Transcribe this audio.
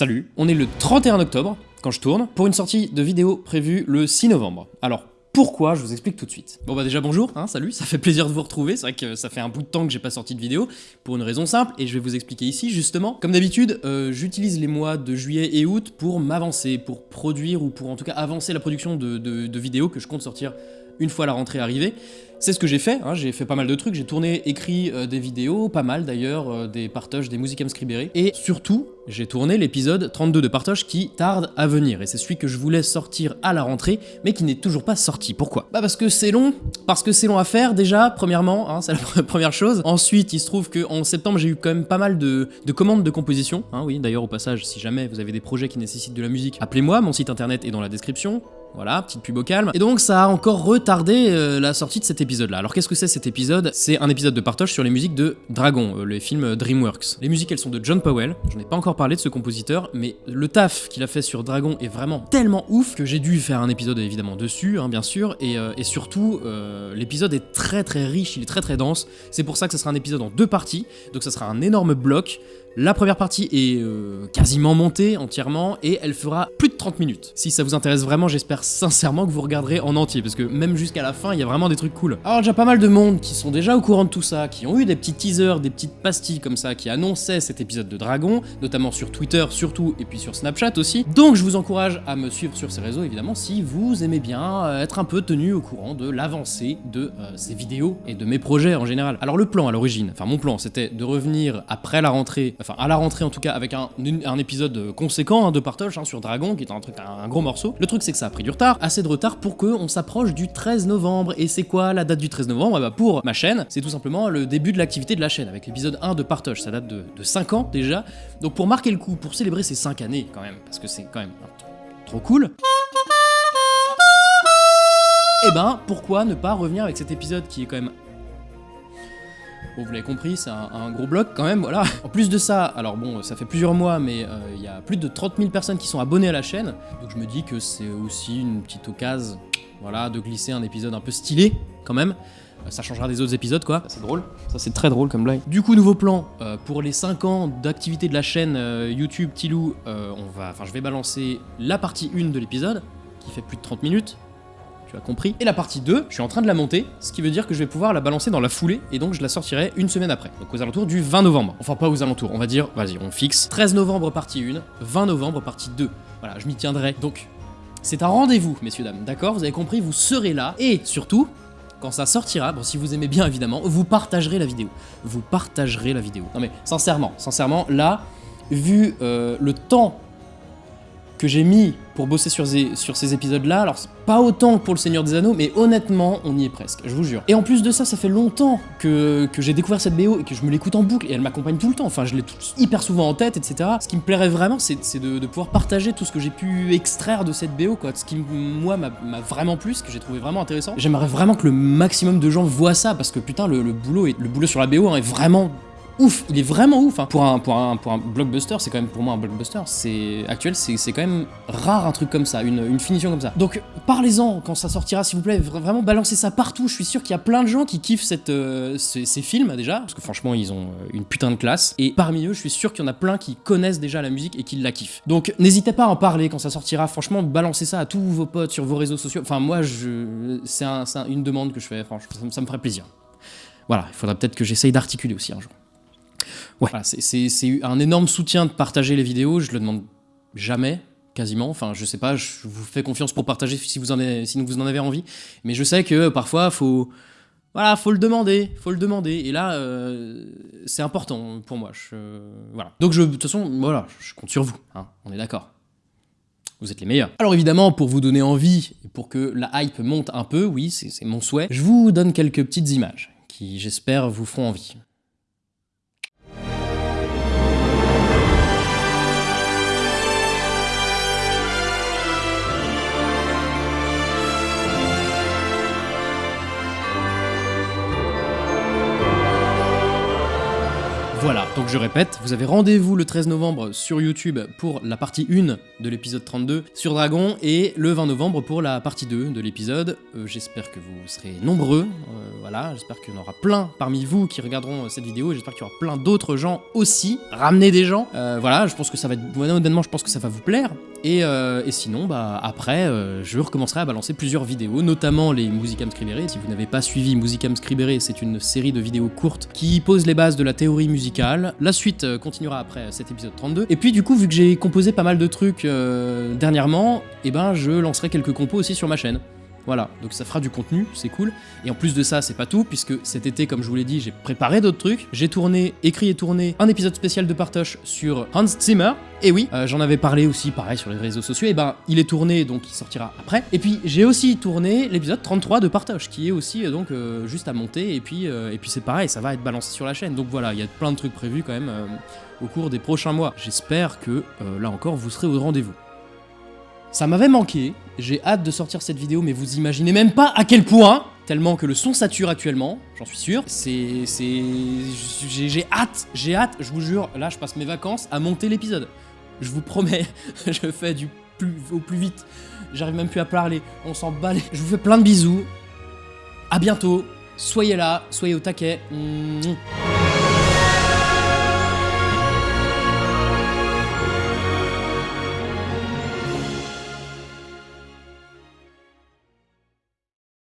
Salut, on est le 31 octobre quand je tourne pour une sortie de vidéo prévue le 6 novembre. Alors pourquoi Je vous explique tout de suite? Bon bah déjà bonjour, hein, salut, ça fait plaisir de vous retrouver, c'est vrai que ça fait un bout de temps que j'ai pas sorti de vidéo, pour une raison simple, et je vais vous expliquer ici justement. Comme d'habitude, euh, j'utilise les mois de juillet et août pour m'avancer, pour produire, ou pour en tout cas avancer la production de, vidéos que je compte sortir une fois la rentrée arrivée. C'est ce que j'ai fait, hein, j'ai fait pas mal de trucs, j'ai tourné, écrit euh, des vidéos, pas mal d'ailleurs, euh, des partages, des musiques scribérées, et surtout, j'ai tourné l'épisode 32 de partage qui tarde à venir, et c'est celui que je voulais sortir à la rentrée, mais qui n'est toujours pas sorti. Pourquoi? Bah parce que c'est long, parce que c'est long à faire déjà, premièrement, hein, c'est la première chose. Ensuite, il se trouve qu'en septembre, j'ai eu quand même pas mal de, commandes de composition, hein, oui, d'ailleurs au passage, si jamais vous avez des projets qui nécessitent de la musique, appelez-moi, mon site internet est dans la description, voilà, petite pub au calme. Et donc ça a encore retardé euh, la sortie de cet épisode-là. Alors qu'est-ce que c'est cet épisode? C'est un épisode de partage sur les musiques de Dragon, euh, les films DreamWorks. Les musiques elles sont de John Powell, je n'ai pas encore parlé de ce compositeur, mais le taf qu'il a fait sur Dragon est vraiment tellement ouf que j'ai dû faire un épisode évidemment dessus, hein, bien sûr, et, euh, surtout l'épisode est très très riche, il est très très dense. C'est pour ça que ce sera un épisode en deux parties, donc ça sera un énorme bloc. La première partie est euh, quasiment montée entièrement et elle fera plus de 30 minutes. Si ça vous intéresse vraiment, j'espère sincèrement que vous regarderez en entier parce que même jusqu'à la fin, il y a vraiment des trucs cool. Alors déjà pas mal de monde qui sont déjà au courant de tout ça, qui ont eu des petits teasers, des petites pastilles comme ça, qui annonçaient cet épisode de Dragon, notamment sur Twitter surtout et puis sur Snapchat aussi. Donc je vous encourage à me suivre sur ces réseaux évidemment si vous aimez bien euh, être un peu tenu au courant de l'avancée de euh, ces vidéos et de mes projets en général. Alors le plan à l'origine, enfin mon plan, c'était de revenir après la rentrée enfin à la rentrée en tout cas, avec un, épisode conséquent hein, de partage hein, sur Dragon, qui est un truc, un, gros morceau. Le truc c'est que ça a pris du retard, assez de retard pour qu'on s'approche du 13 novembre. Et c'est quoi la date du 13 novembre? Ben, Pour ma chaîne, c'est tout simplement le début de l'activité de la chaîne, avec l'épisode 1 de partage, ça date de, 5 ans déjà. Donc pour marquer le coup, pour célébrer ces 5 années quand même, parce que c'est quand même trop cool. Et eh ben, pourquoi ne pas revenir avec cet épisode qui est quand même Bon, vous l'avez compris, c'est un, gros bloc quand même, voilà. En plus de ça, alors bon, ça fait plusieurs mois, mais euh, il y a plus de 30 000 personnes qui sont abonnées à la chaîne, donc je me dis que c'est aussi une petite occasion, voilà, de glisser un épisode un peu stylé, quand même. Euh, ça changera des autres épisodes, quoi. C'est drôle. Ça, c'est très drôle comme blague. Du coup, nouveau plan. Euh, pour les 5 ans d'activité de la chaîne YouTube Tilou, on va, enfin, je vais balancer la partie 1 de l'épisode, qui fait plus de 30 minutes tu as compris. Et la partie 2, je suis en train de la monter, ce qui veut dire que je vais pouvoir la balancer dans la foulée, et donc je la sortirai une semaine après, donc aux alentours du 20 novembre. Enfin pas aux alentours, on va dire, vas-y, on fixe. 13 novembre partie 1, 20 novembre partie 2. Voilà, je m'y tiendrai. Donc, c'est un rendez-vous, messieurs, dames, d'accord? Vous avez compris, vous serez là, et surtout, quand ça sortira, bon si vous aimez bien évidemment, vous partagerez la vidéo. Vous partagerez la vidéo. Non mais sincèrement, sincèrement, là, vu euh, le temps que j'ai mis pour bosser sur ces, épisodes-là, alors pas autant que pour le Seigneur des Anneaux, mais honnêtement, on y est presque, je vous jure. Et en plus de ça, ça fait longtemps que, j'ai découvert cette BO et que je me l'écoute en boucle, et elle m'accompagne tout le temps, enfin je l'ai hyper souvent en tête, etc. Ce qui me plairait vraiment, c'est de, pouvoir partager tout ce que j'ai pu extraire de cette BO, quoi. Ce qui, moi, m'a vraiment plu, ce que j'ai trouvé vraiment intéressant. J'aimerais vraiment que le maximum de gens voient ça, parce que putain, le, boulot, le boulot sur la BO hein, est vraiment ouf, il est vraiment ouf. Hein. Pour, un, pour, un, pour un blockbuster, c'est quand même pour moi un blockbuster. C'est actuel, c'est quand même rare un truc comme ça, une, une finition comme ça. Donc parlez-en quand ça sortira, s'il vous plaît. Vraiment balancez ça partout. Je suis sûr qu'il y a plein de gens qui kiffent cette, euh, ces, films déjà, parce que franchement ils ont euh, une putain de classe. Et parmi eux, je suis sûr qu'il y en a plein qui connaissent déjà la musique et qui la kiffent. Donc n'hésitez pas à en parler quand ça sortira. Franchement, balancez ça à tous vos potes sur vos réseaux sociaux. Enfin moi, c'est une demande que je fais. Franchement, ça, ça me ferait plaisir. Voilà, il faudra peut-être que j'essaye d'articuler aussi un jour. Ouais, c'est un énorme soutien de partager les vidéos, je le demande jamais, quasiment. Enfin, je sais pas, je vous fais confiance pour partager si vous en, avez, si vous en avez envie. Mais je sais que parfois, faut... Voilà, faut le demander, faut le demander. Et là, euh, c'est important pour moi. voilà. Donc, je, de toute façon, voilà, je compte sur vous. Hein, on est d'accord. Vous êtes les meilleurs. Alors évidemment, pour vous donner envie, et pour que la hype monte un peu, oui, c'est mon souhait, je vous donne quelques petites images qui, j'espère, vous feront envie. Voilà, donc je répète, vous avez rendez-vous le 13 novembre sur YouTube pour la partie 1 de l'épisode 32 sur Dragon et le 20 novembre pour la partie 2 de l'épisode. Euh, j'espère que vous serez nombreux, euh, voilà, j'espère qu'il y en aura plein parmi vous qui regarderont cette vidéo et j'espère qu'il y aura plein d'autres gens aussi. Ramenez des gens, euh, voilà, je pense que ça va être, honnêtement, je pense que ça va vous plaire. Et, et sinon, bah après, je recommencerai à balancer plusieurs vidéos, notamment les Musicam Scribere. Si vous n'avez pas suivi Musicam Scribere, c'est une série de vidéos courtes qui pose les bases de la théorie musicale. La suite continuera après cet épisode 32. Et puis du coup, vu que j'ai composé pas mal de trucs euh, dernièrement, eh ben je lancerai quelques compos aussi sur ma chaîne. Voilà, donc ça fera du contenu, c'est cool. Et en plus de ça, c'est pas tout, puisque cet été, comme je vous l'ai dit, j'ai préparé d'autres trucs. J'ai tourné, écrit et tourné un épisode spécial de Partoche sur Hans Zimmer. Et oui, euh, j'en avais parlé aussi, pareil, sur les réseaux sociaux. Et ben, il est tourné, donc il sortira après. Et puis, j'ai aussi tourné l'épisode 33 de Partoche, qui est aussi euh, donc juste à monter. Et puis, et puis c'est pareil, ça va être balancé sur la chaîne. Donc voilà, il y a plein de trucs prévus quand même au cours des prochains mois. J'espère que, là encore, vous serez au rendez-vous. Ça m'avait manqué, j'ai hâte de sortir cette vidéo, mais vous imaginez même pas à quel point, tellement que le son sature actuellement, j'en suis sûr. C'est... c'est... J'ai hâte, j'ai hâte, je vous jure, là je passe mes vacances à monter l'épisode. Je vous promets, je fais du plus, au plus vite. J'arrive même plus à parler, on s'en bat Je vous fais plein de bisous. À bientôt, soyez là, soyez au taquet.